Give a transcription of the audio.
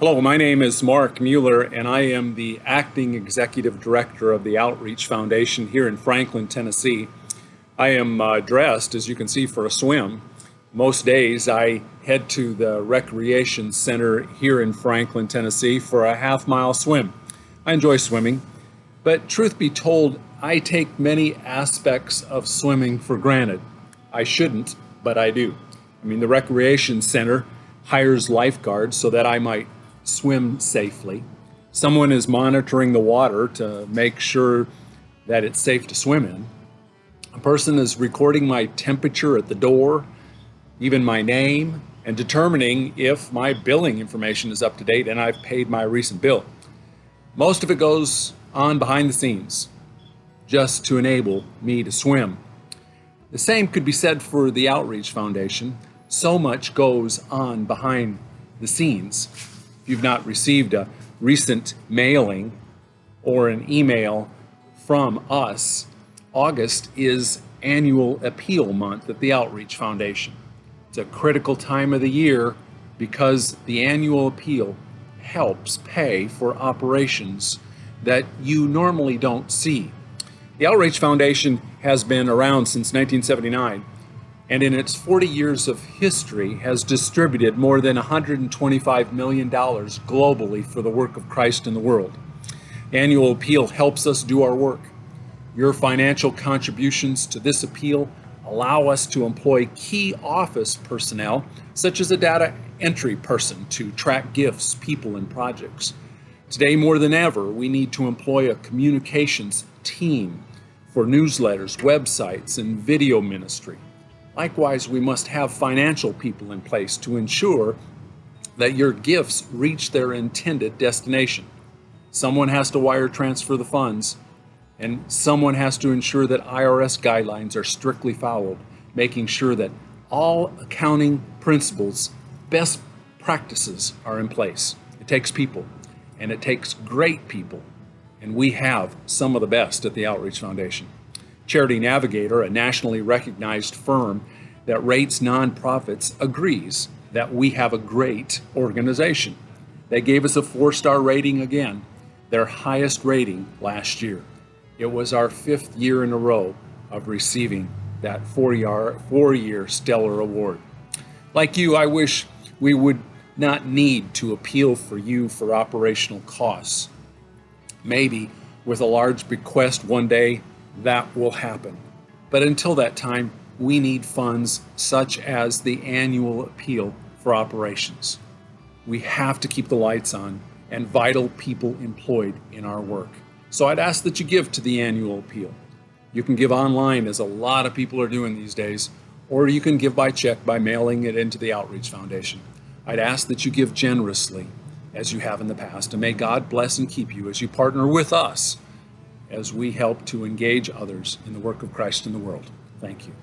Hello, my name is Mark Mueller, and I am the acting executive director of the Outreach Foundation here in Franklin, Tennessee. I am uh, dressed, as you can see, for a swim. Most days I head to the recreation center here in Franklin, Tennessee for a half mile swim. I enjoy swimming, but truth be told, I take many aspects of swimming for granted. I shouldn't, but I do. I mean, the recreation center hires lifeguards so that I might swim safely. Someone is monitoring the water to make sure that it's safe to swim in. A person is recording my temperature at the door, even my name, and determining if my billing information is up to date and I've paid my recent bill. Most of it goes on behind the scenes just to enable me to swim. The same could be said for the Outreach Foundation. So much goes on behind the scenes if you've not received a recent mailing or an email from us, August is annual appeal month at the Outreach Foundation. It's a critical time of the year because the annual appeal helps pay for operations that you normally don't see. The Outreach Foundation has been around since 1979 and in its 40 years of history has distributed more than $125 million globally for the work of Christ in the world. Annual appeal helps us do our work. Your financial contributions to this appeal allow us to employ key office personnel, such as a data entry person to track gifts, people, and projects. Today, more than ever, we need to employ a communications team for newsletters, websites, and video ministry. Likewise, we must have financial people in place to ensure that your gifts reach their intended destination. Someone has to wire transfer the funds, and someone has to ensure that IRS guidelines are strictly followed, making sure that all accounting principles, best practices are in place. It takes people, and it takes great people, and we have some of the best at the Outreach Foundation. Charity Navigator, a nationally recognized firm that rates nonprofits, agrees that we have a great organization. They gave us a four-star rating again, their highest rating last year. It was our fifth year in a row of receiving that four-year four year stellar award. Like you, I wish we would not need to appeal for you for operational costs. Maybe with a large bequest one day that will happen. But until that time, we need funds such as the annual appeal for operations. We have to keep the lights on and vital people employed in our work. So I'd ask that you give to the annual appeal. You can give online, as a lot of people are doing these days, or you can give by check by mailing it into the Outreach Foundation. I'd ask that you give generously, as you have in the past, and may God bless and keep you as you partner with us as we help to engage others in the work of Christ in the world. Thank you.